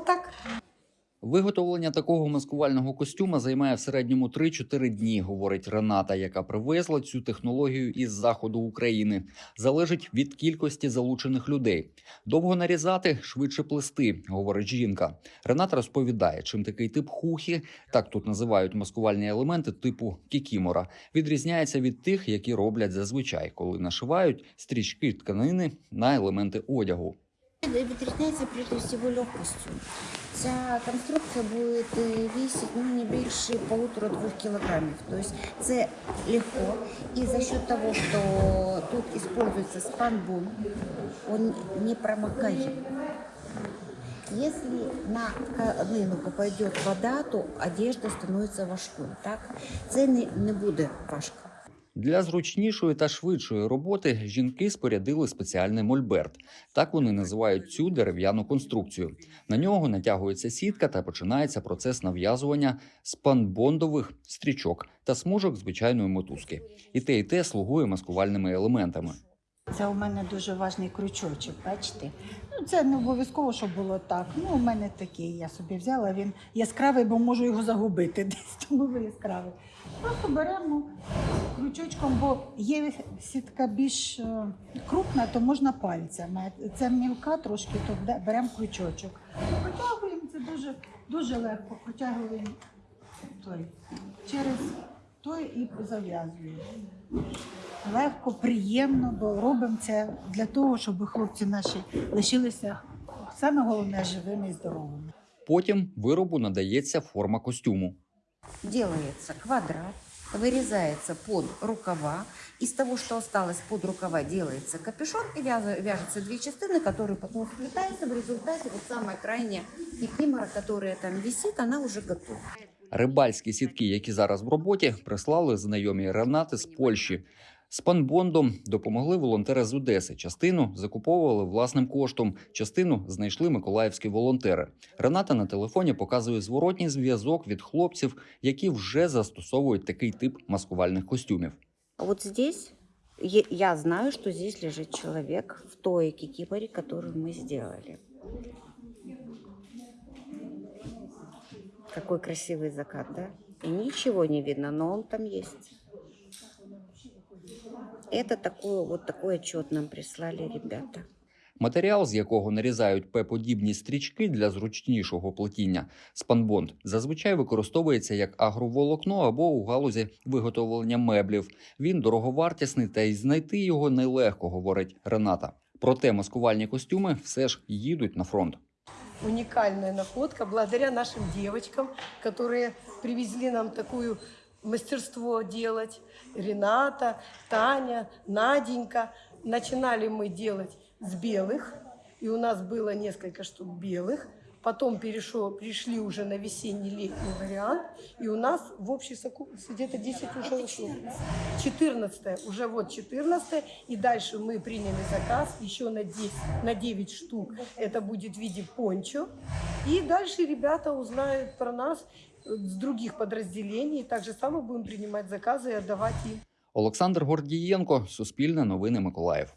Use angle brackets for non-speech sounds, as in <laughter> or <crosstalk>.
так. Виготовлення такого маскувального костюма займає в середньому 3-4 дні, говорить Рената, яка привезла цю технологію із заходу України. Залежить від кількості залучених людей. Довго нарізати, швидше плести, говорить жінка. Рената розповідає, чим такий тип хухі, так тут називають маскувальні елементи типу кікімора, відрізняється від тих, які роблять зазвичай, коли нашивають стрічки тканини на елементи одягу. Відрізняється прежде всего легкостью. Ця конструкція буде весить ну, не більше полутора-двох кілограмів. Тобто це легко. І за счет того, що тут используется спанбун, он не промокает. Если на тканину попадет вода, то одежда становится важкою. Так? Це не, не буде важко. Для зручнішої та швидшої роботи жінки спорядили спеціальний мольберт. Так вони називають цю дерев'яну конструкцію. На нього натягується сітка та починається процес нав'язування спанбондових стрічок та смужок звичайної мотузки. І те, і те слугує маскувальними елементами. Це у мене дуже важний крючочок, бачите? Ну, це не обов'язково, щоб було так. Ну, у мене такий, я собі взяла, він яскравий, бо можу його загубити <laughs> десь, тому він яскравий. Просто беремо крючочком, бо є сітка більш е, крупна, то можна пальцями. Це мілка трошки, то беремо крючочок. Протягуємо, це дуже, дуже легко. Протягуємо той, через той і зав'язуємо Легко, приємно, бо робимо це для того, щоб хлопці наші лишилися саме головне живими і здоровими. Потім виробу надається форма костюму. делается квадрат, вырезается под рукава. Из того, что осталось под рукава, делается капюшон и вяз- вяжутся две частины, которые потом сплетаются. В результате вот самая крайняя кикимора, которая там висит, она уже готова. Рибальські сітки, які зараз в роботі, прислали знайомі Ренати з Польщі. З панбондом допомогли волонтери з Одеси. Частину закуповували власним коштом, частину знайшли миколаївські волонтери. Рената на телефоні показує зворотній зв'язок від хлопців, які вже застосовують такий тип маскувальних костюмів. А Вот здесь я знаю, что здесь лежит человек в той кикиморе, которую мы сделали. Какой красивый закат, да? И ничего не видно, но он там есть. Это такое, вот такой отчет нам прислали ребята. Матеріал, з якого нарізають П-подібні стрічки для зручнішого плетіння, спанбонд, зазвичай використовується як агроволокно або у галузі виготовлення меблів. Він дороговартісний та й знайти його нелегко, говорить Рената. Проте маскувальні костюми все ж їдуть на фронт. Уникальная находка благодаря нашим девочкам, которые привезли нам такую мастерство делать. Рената, Таня, Наденька. Начинали мы делать с белых, и у нас было несколько штук белых. Потом перешел, пришли уже на весенний-летний вариант, и у нас в общей совокупности где-то 10 уже ушло. 14 уже вот 14 и дальше мы приняли заказ еще на 10, на 9 штук. Это будет в виде пончо. И дальше ребята узнают про нас с других подразделений. Так же само будем принимать заказы и отдавать им. Олександр Гордієнко, Суспільне новини Миколаїв.